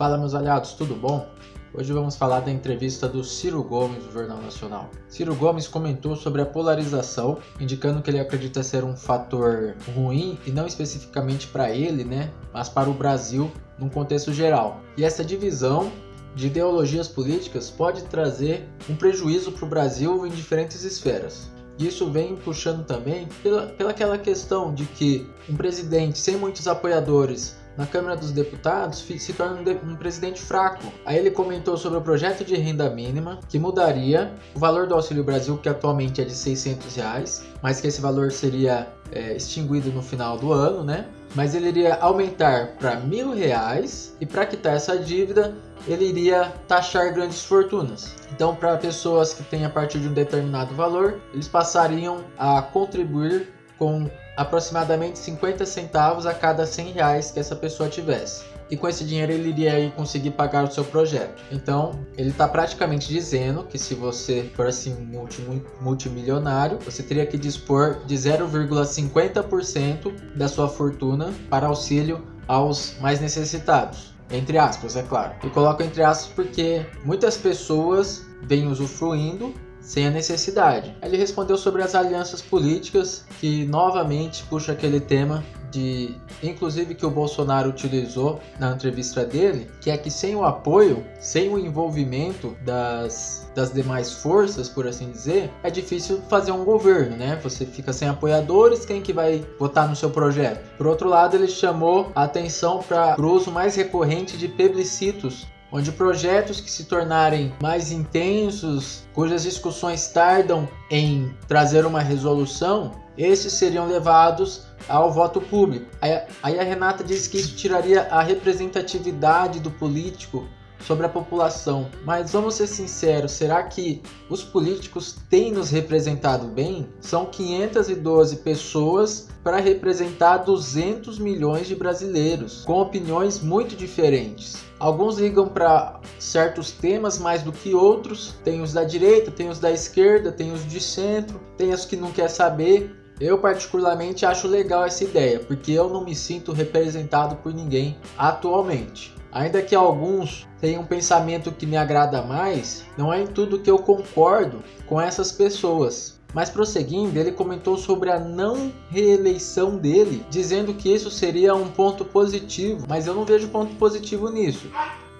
Fala meus aliados, tudo bom? Hoje vamos falar da entrevista do Ciro Gomes do Jornal Nacional. Ciro Gomes comentou sobre a polarização, indicando que ele acredita ser um fator ruim e não especificamente para ele, né, mas para o Brasil num contexto geral. E essa divisão de ideologias políticas pode trazer um prejuízo para o Brasil em diferentes esferas. Isso vem puxando também pela, pela aquela questão de que um presidente sem muitos apoiadores na Câmara dos Deputados se torna um, um, presidente fraco. Aí ele comentou sobre o projeto de renda mínima, que mudaria o valor do Auxílio Brasil, que atualmente é de 600 reais, mas que esse valor seria é, extinguido no final do ano, né? Mas ele iria aumentar para mil reais e para quitar essa dívida ele iria taxar grandes fortunas. Então, para pessoas que têm a partir de um determinado valor, eles passariam a contribuir com aproximadamente 50 centavos a cada 100 reais que essa pessoa tivesse. E com esse dinheiro ele iria conseguir pagar o seu projeto. Então, ele está praticamente dizendo que se você for assim multi, multimilionário, você teria que dispor de 0,50% da sua fortuna para auxílio aos mais necessitados. Entre aspas, é claro. E coloco entre aspas porque muitas pessoas vêm usufruindo sem a necessidade. Ele respondeu sobre as alianças políticas, que novamente puxa aquele tema de, inclusive que o Bolsonaro utilizou na entrevista dele, que é que sem o apoio, sem o envolvimento das, das demais forças, por assim dizer, é difícil fazer um governo, né? Você fica sem apoiadores, quem que vai votar no seu projeto? Por outro lado, ele chamou a atenção para o uso mais recorrente de plebiscitos onde projetos que se tornarem mais intensos, cujas discussões tardam em trazer uma resolução, esses seriam levados ao voto público. Aí, a Renata diz que isso tiraria a representatividade do político sobre a população. Mas vamos ser sinceros, será que os políticos têm nos representado bem? São 512 pessoas para representar 200 milhões de brasileiros, com opiniões muito diferentes. Alguns ligam para certos temas mais do que outros. Tem os da direita, tem os da esquerda, tem os de centro, tem os que não quer saber. Eu particularmente acho legal essa ideia, porque eu não me sinto representado por ninguém atualmente. Ainda que alguns tenham um pensamento que me agrada mais, não é em tudo que eu concordo com essas pessoas. Mas prosseguindo, ele comentou sobre a não reeleição dele, dizendo que isso seria um ponto positivo, mas eu não vejo ponto positivo nisso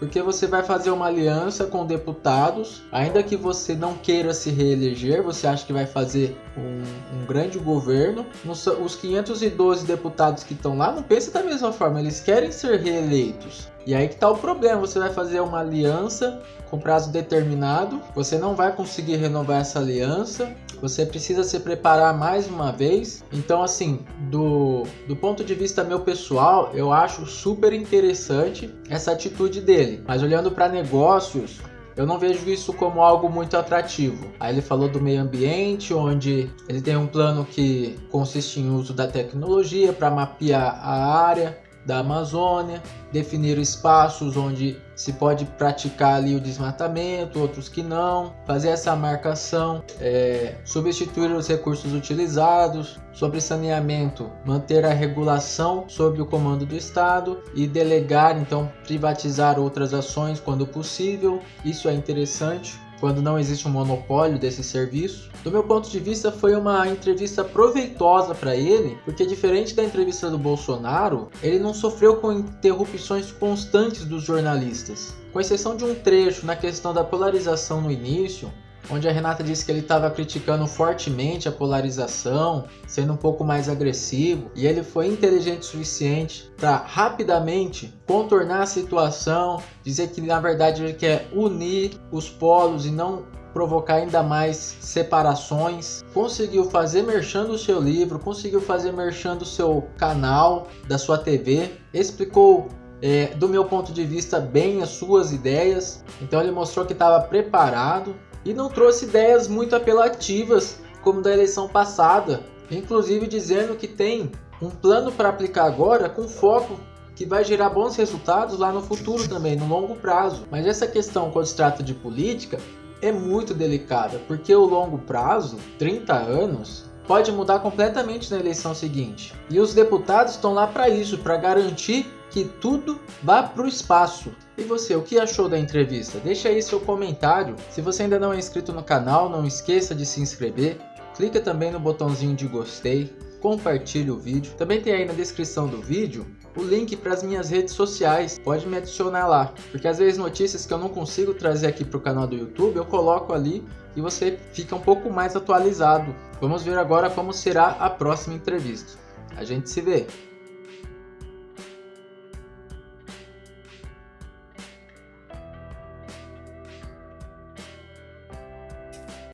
porque você vai fazer uma aliança com deputados, ainda que você não queira se reeleger, você acha que vai fazer um, um grande governo. Os 512 deputados que estão lá não pensam da mesma forma, eles querem ser reeleitos. E aí que tá o problema, você vai fazer uma aliança com prazo determinado, você não vai conseguir renovar essa aliança, você precisa se preparar mais uma vez. Então, assim, do, do ponto de vista meu pessoal, eu acho super interessante essa atitude dele. Mas olhando para negócios, eu não vejo isso como algo muito atrativo. Aí ele falou do meio ambiente, onde ele tem um plano que consiste em uso da tecnologia para mapear a área, da Amazônia, definir espaços onde se pode praticar ali o desmatamento, outros que não, fazer essa marcação, é, substituir os recursos utilizados, sobre saneamento, manter a regulação sob o comando do Estado e delegar, então, privatizar outras ações quando possível. Isso é interessante quando não existe um monopólio desse serviço. Do meu ponto de vista, foi uma entrevista proveitosa para ele, porque diferente da entrevista do Bolsonaro, ele não sofreu com interrupções constantes dos jornalistas. Com exceção de um trecho na questão da polarização no início, onde a Renata disse que ele estava criticando fortemente a polarização, sendo um pouco mais agressivo, e ele foi inteligente o suficiente para rapidamente contornar a situação, dizer que na verdade ele quer unir os polos e não provocar ainda mais separações. Conseguiu fazer merchando o seu livro, conseguiu fazer merchando o seu canal da sua TV, explicou é, do meu ponto de vista bem as suas ideias. Então ele mostrou que estava preparado e não trouxe ideias muito apelativas como da eleição passada, inclusive dizendo que tem um plano para aplicar agora com foco que vai gerar bons resultados lá no futuro também, no longo prazo. Mas essa questão quando se trata de política é muito delicada, porque o longo prazo, 30 anos, pode mudar completamente na eleição seguinte. E os deputados estão lá para isso, para garantir que tudo vá para o espaço. E você, o que achou da entrevista? Deixa aí seu comentário. Se você ainda não é inscrito no canal, não esqueça de se inscrever. Clica também no botãozinho de gostei, compartilhe o vídeo. Também tem aí na descrição do vídeo o link para as minhas redes sociais. Pode me adicionar lá, porque às vezes notícias que eu não consigo trazer aqui para o canal do YouTube, eu coloco ali e você fica um pouco mais atualizado. Vamos ver agora como será a próxima entrevista. A gente se vê!